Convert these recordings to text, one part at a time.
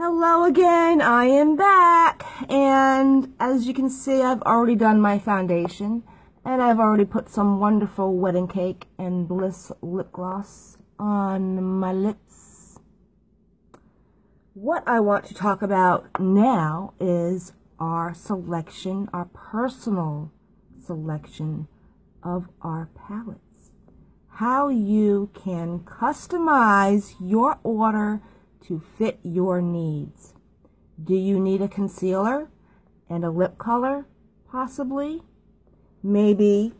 Hello again, I am back. And as you can see, I've already done my foundation. And I've already put some wonderful wedding cake and bliss lip gloss on my lips. What I want to talk about now is our selection, our personal selection of our palettes. How you can customize your order to fit your needs. Do you need a concealer and a lip color? Possibly. Maybe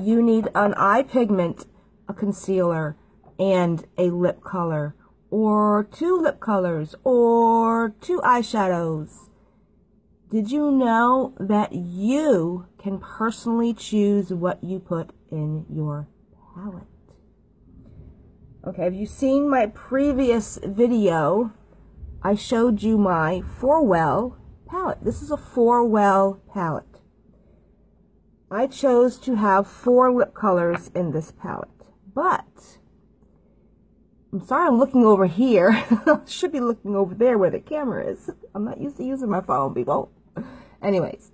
you need an eye pigment, a concealer, and a lip color, or two lip colors, or two eyeshadows. Did you know that you can personally choose what you put in your palette? Okay, have you seen my previous video? I showed you my four-well palette. This is a four-well palette. I chose to have four lip colors in this palette. But, I'm sorry I'm looking over here. Should be looking over there where the camera is. I'm not used to using my phone, people. Anyways,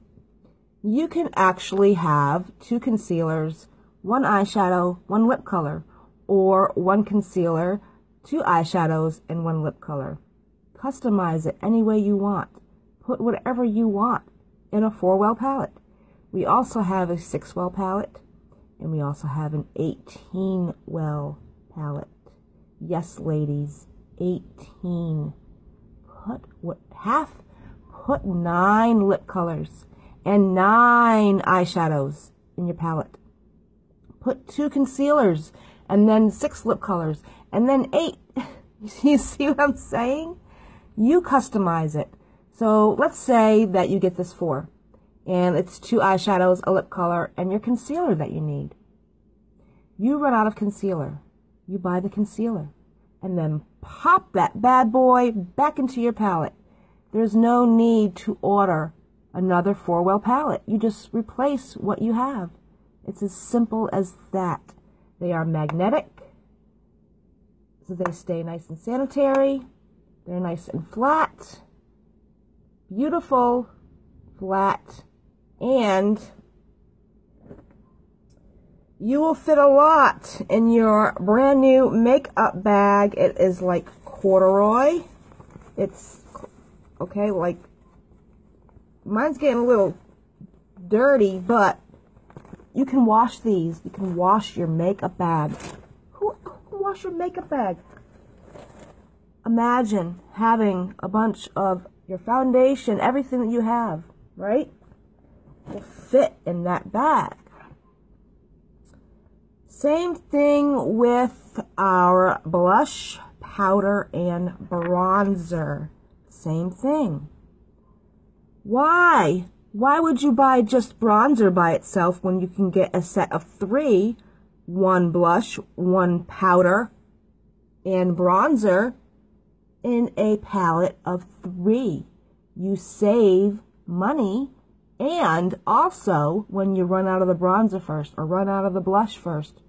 you can actually have two concealers, one eyeshadow, one lip color or one concealer, two eyeshadows, and one lip color. Customize it any way you want. Put whatever you want in a four-well palette. We also have a six-well palette, and we also have an 18-well palette. Yes, ladies, 18. Put what half, put nine lip colors and nine eyeshadows in your palette. Put two concealers and then six lip colors, and then eight. you see what I'm saying? You customize it. So let's say that you get this four, and it's two eyeshadows, a lip color, and your concealer that you need. You run out of concealer. You buy the concealer, and then pop that bad boy back into your palette. There's no need to order another four-well palette. You just replace what you have. It's as simple as that. They are magnetic, so they stay nice and sanitary. They're nice and flat, beautiful, flat, and you will fit a lot in your brand new makeup bag. It is like corduroy. It's, okay, like, mine's getting a little dirty, but you can wash these. You can wash your makeup bag. Who, who wash your makeup bag? Imagine having a bunch of your foundation, everything that you have, right? Will fit in that bag. Same thing with our blush, powder, and bronzer. Same thing. Why why would you buy just bronzer by itself when you can get a set of three, one blush, one powder, and bronzer in a palette of three? You save money and also when you run out of the bronzer first or run out of the blush first.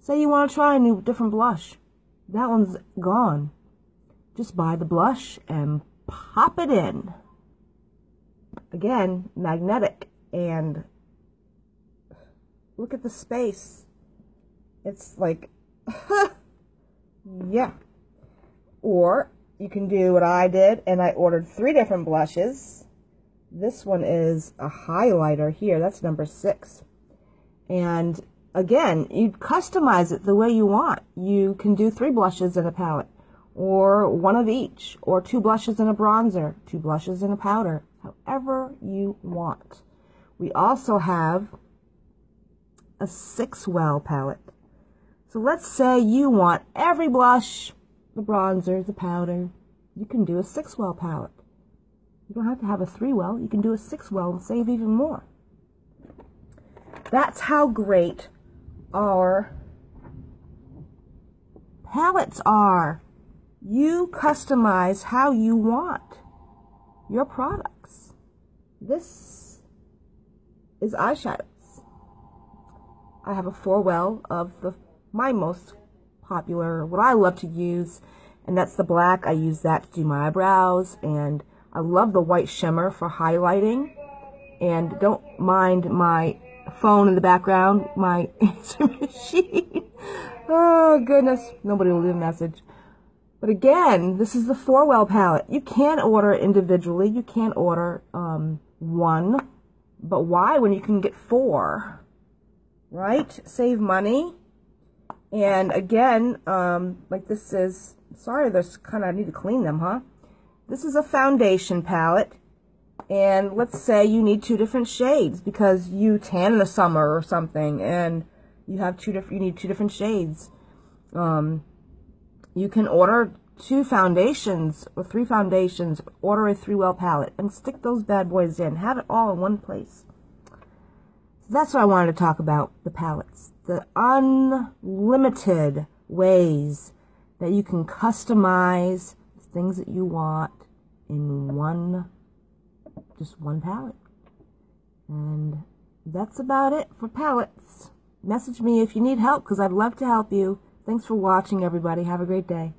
Say you want to try a new different blush. That one's gone. Just buy the blush and pop it in again, magnetic. And look at the space. It's like, yeah. Or you can do what I did, and I ordered three different blushes. This one is a highlighter here. That's number six. And again, you customize it the way you want. You can do three blushes in a palette, or one of each, or two blushes in a bronzer, two blushes in a powder, however you want. We also have a six well palette. So let's say you want every blush, the bronzer, the powder. You can do a six well palette. You don't have to have a three well. You can do a six well and save even more. That's how great our palettes are. You customize how you want your product. This is eyeshadows. I have a four well of the my most popular, what I love to use, And that's the black. I use that to do my eyebrows. And I love the white shimmer for highlighting. And don't mind my phone in the background, my answer machine. oh, goodness. Nobody will leave a message. But again, this is the four-well palette. You can order individually. You can order um, one. But why when you can get four? Right? Save money. And again, um, like this is, sorry, this kind of, I need to clean them, huh? This is a foundation palette. And let's say you need two different shades because you tan in the summer or something and you have two different, you need two different shades. Um, you can order two foundations or three foundations, order a three-well palette, and stick those bad boys in. Have it all in one place. So that's what I wanted to talk about, the palettes. The unlimited ways that you can customize things that you want in one, just one palette. And that's about it for palettes. Message me if you need help because I'd love to help you. Thanks for watching, everybody. Have a great day.